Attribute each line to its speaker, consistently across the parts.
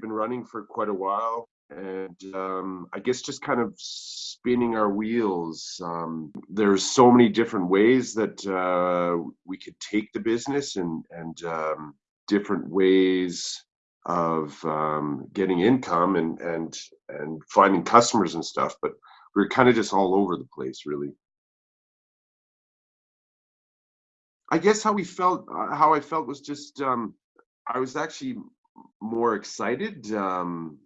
Speaker 1: running for quite a while and um, I guess just kind of spinning our wheels. Um, there's so many different ways that uh, we could take the business and and um, different ways of um, getting income and and and finding customers and stuff. But we are kind of just all over the place, really. I guess how we felt, uh, how I felt was just um, I was actually more excited. Um,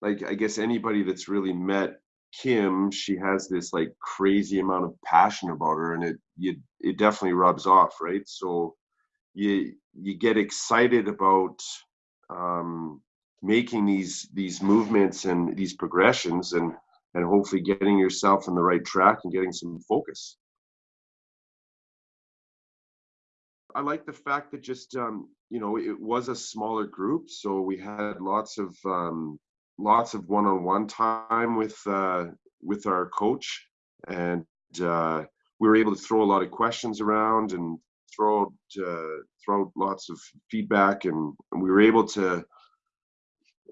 Speaker 1: like I guess anybody that's really met Kim, she has this like crazy amount of passion about her, and it you it definitely rubs off, right? So you you get excited about um, making these these movements and these progressions, and and hopefully getting yourself on the right track and getting some focus. I like the fact that just um, you know it was a smaller group, so we had lots of um, lots of one-on-one time with uh, with our coach, and uh, we were able to throw a lot of questions around and throw uh, throw lots of feedback, and, and we were able to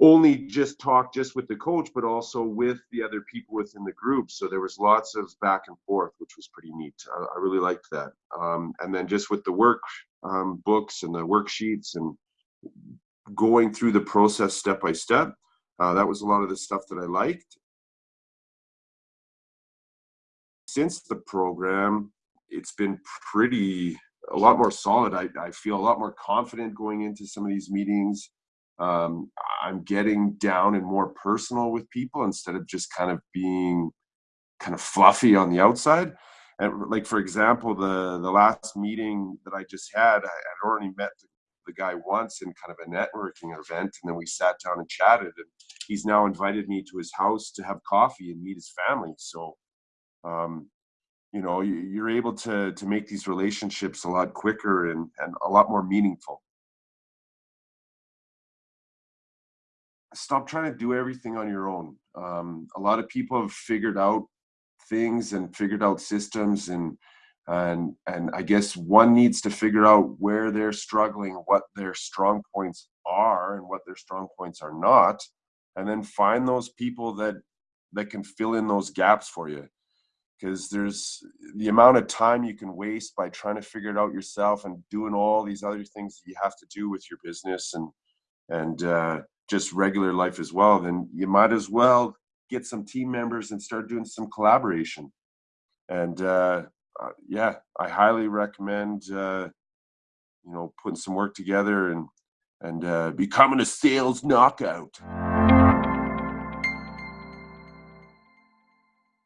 Speaker 1: only just talk just with the coach, but also with the other people within the group. So there was lots of back and forth, which was pretty neat. I, I really liked that. Um, and then just with the work um, books and the worksheets and going through the process step by step, uh, that was a lot of the stuff that I liked. Since the program, it's been pretty a lot more solid. I, I feel a lot more confident going into some of these meetings. Um, I'm getting down and more personal with people instead of just kind of being kind of fluffy on the outside. And like for example, the the last meeting that I just had, I had already met the the guy once in kind of a networking event, and then we sat down and chatted. And he's now invited me to his house to have coffee and meet his family. So, um, you know, you're able to to make these relationships a lot quicker and and a lot more meaningful. Stop trying to do everything on your own. Um, a lot of people have figured out things and figured out systems and and and i guess one needs to figure out where they're struggling what their strong points are and what their strong points are not and then find those people that that can fill in those gaps for you because there's the amount of time you can waste by trying to figure it out yourself and doing all these other things that you have to do with your business and and uh, just regular life as well then you might as well get some team members and start doing some collaboration and uh, uh, yeah, I highly recommend uh, you know putting some work together and and uh, becoming a sales knockout.